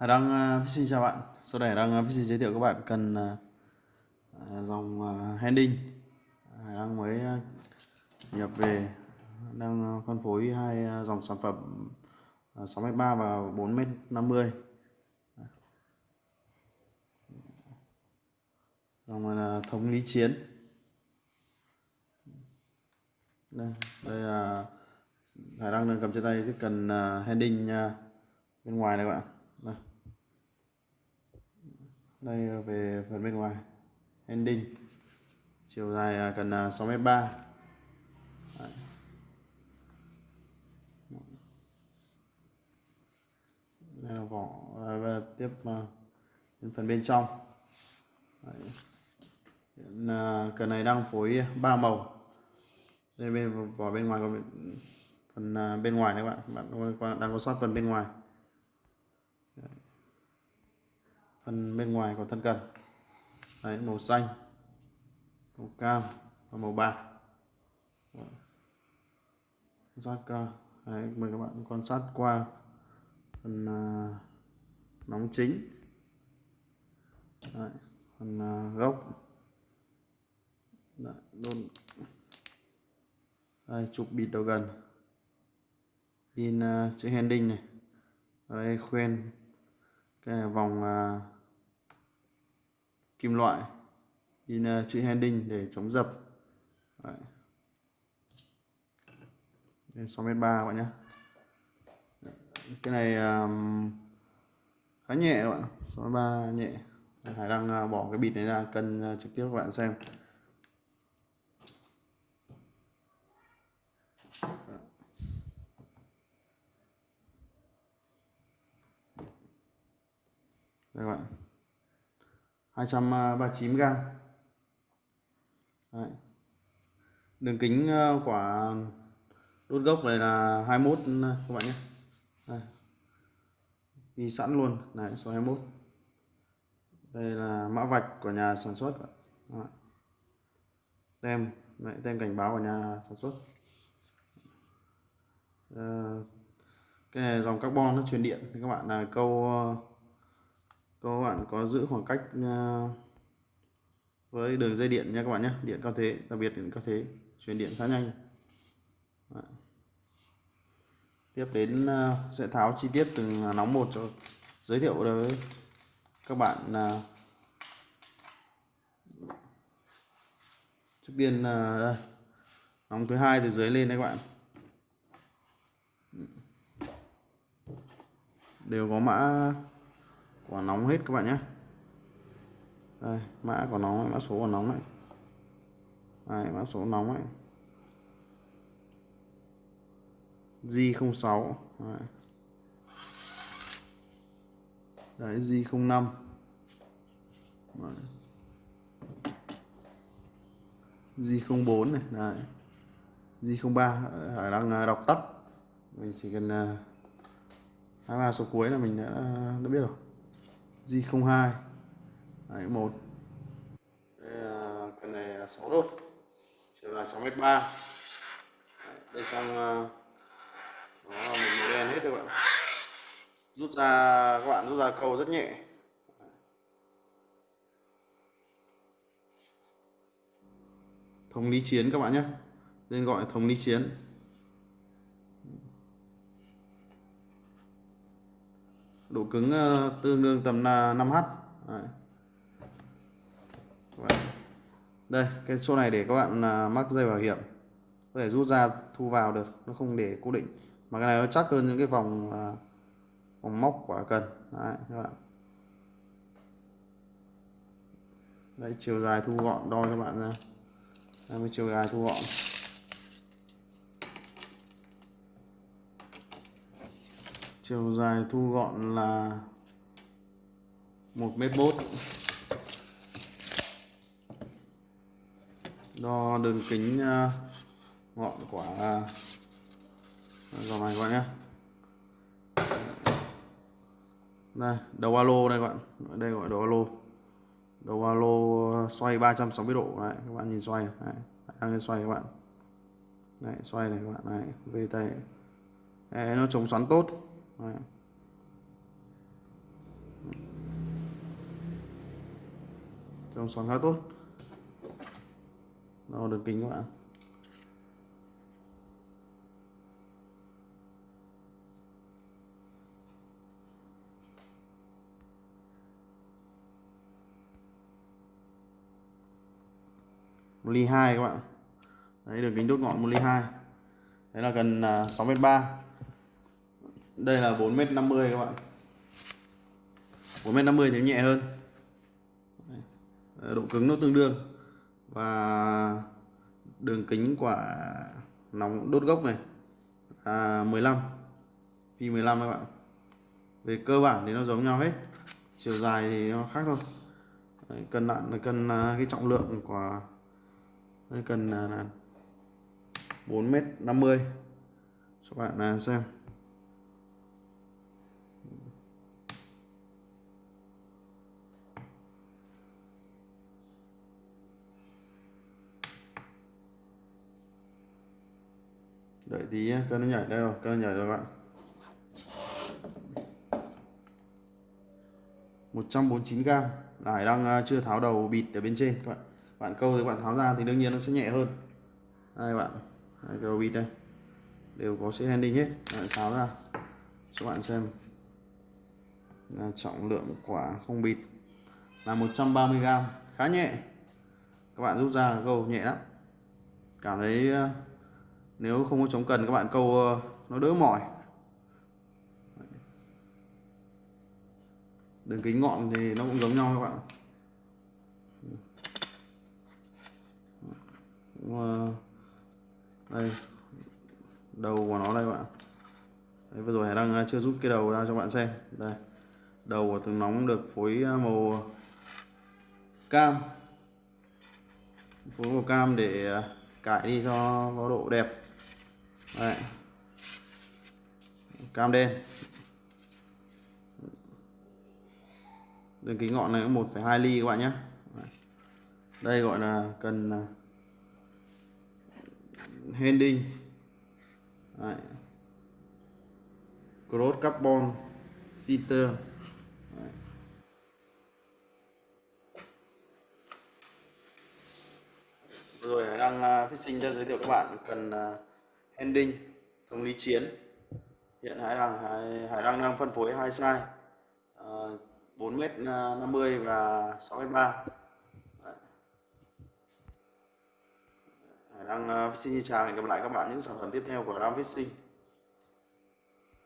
Hải Đăng ờ, uh, xin chào bạn. Sau đây Hải Đăng ờ, uh, xin giới thiệu các bạn cần uh, dòng uh, Hending. Hải Đăng mới uh, nhập về đang uh, phân phối hai uh, dòng sản phẩm uh, 6m3 và 4m50. Dòng này là thống lý chiến. Đây, đây là Hải Đăng đang cầm trên tay cái cần uh, Hending uh, bên ngoài này các bạn. Đây đây ờ, về phần bên ngoài. Ending. Chiều dài gần cần à, 6m3 đây là vỏ à, và tiếp đến phần bên trong. Đấy. cần này đang phối ba màu. Đây bên, vỏ bên ngoài còn phần bên ngoài các bạn. Bạn đang có sót phần bên ngoài. Phần bên ngoài của thân cần. Đấy màu xanh màu cam và màu bạc. Sát đấy, mời các bạn quan sát qua phần uh, nóng chính. Đấy, phần uh, gốc. Đấy, đôn đây chụp bịt đầu gần. In uh, chữ handing này. Đây khuyên cái vòng uh, kim loại in uh, chữ handing để chống dập. Đấy. Đây, 6m3 các bạn nhé. Cái này um, khá nhẹ các bạn 6m3 nhẹ. Hải đang uh, bỏ cái bịt này ra cân uh, trực tiếp các bạn xem. Đây các bạn. 239 gram. Đấy. đường kính ờ, quả đốt gốc này là 21 các bạn nhé. Đây. ghi sẵn luôn. Này số 21 đây là mã vạch của nhà sản xuất Đấy. tem. Đấy, tem cảnh báo của nhà sản xuất. À, cái này dòng carbon nó truyền điện thì các bạn. Là câu ờ, các bạn có giữ khoảng cách à, với đường dây điện nha các bạn nhé. Điện cao thế, đặc biệt điện cao thế truyền điện khá nhanh. Đấy. tiếp đến à, sẽ tháo chi tiết từng nóng một cho giới thiệu đối với các bạn à, trước tiên đây, nóng thứ hai từ dưới lên đấy các bạn. Đều có mã quả nóng hết các bạn nhé. Đây mã của nó mã số của nóng này đây, mã số nóng ấy. G06. Đấy. đấy G05. Đấy. G04 này đấy. G03 Hải đang à, đọc tắt. Mình chỉ cần à, hai ba số cuối là mình đã, đã biết rồi. G02. Đấy, một. Đây là con này là 6 đốt chiều dài 6 m 3 đây trong ờ, nó là một màu đen hết các bạn. Rút ra các bạn rút ra câu rất nhẹ. Thống lý chiến các bạn nhé. Nên gọi thống lý chiến. Độ cứng ờ, tương đương tầm 5H Đấy. đây cái số này để các bạn à, mắc dây bảo hiểm. Có thể rút ra thu vào được. Nó không để cố định. Mà cái này nó chắc hơn những cái vòng à, vòng móc quả cần Đấy, các bạn. Đây chiều dài thu gọn đo cho bạn ra. Đây chiều dài thu gọn. Chiều dài thu gọn là một mét bốt. Đo đường kính à, ngọn quả dòng này các bạn nhé. Đây đầu alo đây các bạn. Đây gọi đầu alo. Đầu alo à, xoay 360 độ. Đấy các bạn nhìn xoay đấy, đang xoay các bạn. Đấy xoay này các bạn. Này về tay. Đấy, nó chống xoắn tốt. Đấy. Dòng xoắn khá tốt. Đâu đường kính các bạn một ly hai các bạn. Đấy, đường kính đốt ngọn một ly hai. Đấy là gần à, sáu mét ba đây là 4m50 các bạn. 4m50 thì nhẹ hơn. Độ cứng nó tương đương. Và đường kính quả nóng đốt gốc này là 15 phi 15 các bạn. Về cơ bản thì nó giống nhau hết. Chiều dài thì nó khác thôi. Đấy, cân nặng là cân à, cái trọng lượng của Đấy, cần à, là, 4m50 cho bạn à, xem. Đợi tí nhé cân nó nhảy đây rồi cân nó nhảy rồi các bạn. 149 gram. Lại Hải đang à, chưa tháo đầu bịt ở bên trên các bạn. Bạn câu thì bạn tháo ra thì đương nhiên nó sẽ nhẹ hơn. Đây bạn đây, cái đầu bịt đây. Đều có sẽ handling hết. Bạn tháo ra cho bạn xem. Là trọng lượng quả không bịt. Là 130 gram khá nhẹ. Các bạn rút ra câu nhẹ lắm. Cảm thấy à, nếu không có chống cần các bạn câu ờ, nó đỡ mỏi. Đường kính ngọn thì nó cũng giống nhau các bạn. Ờ, đây đầu của nó đây các bạn. Đấy, vừa rồi Hải đang ờ, chưa rút cái đầu ra cho bạn xem. Đây đầu của từng nóng được phối màu cam. Phối màu cam để cải đi cho có độ đẹp. Đấy. cam đen đường kính ngọn này 1,2 ly các bạn nhé đây gọi là cần à, handing Đấy. cross carbon filter Đấy. rồi đang uh, sinh cho giới thiệu các bạn cần uh, ending thống lý chiến. Hiện Hải đang Hải, Hải đang đang phân phối hai size. Ờ, uh, 4m50 à, và 6m3 Hải đang uh, à, xin chào hẹn gặp lại các bạn những sản phẩm tiếp theo của Ram Fishing.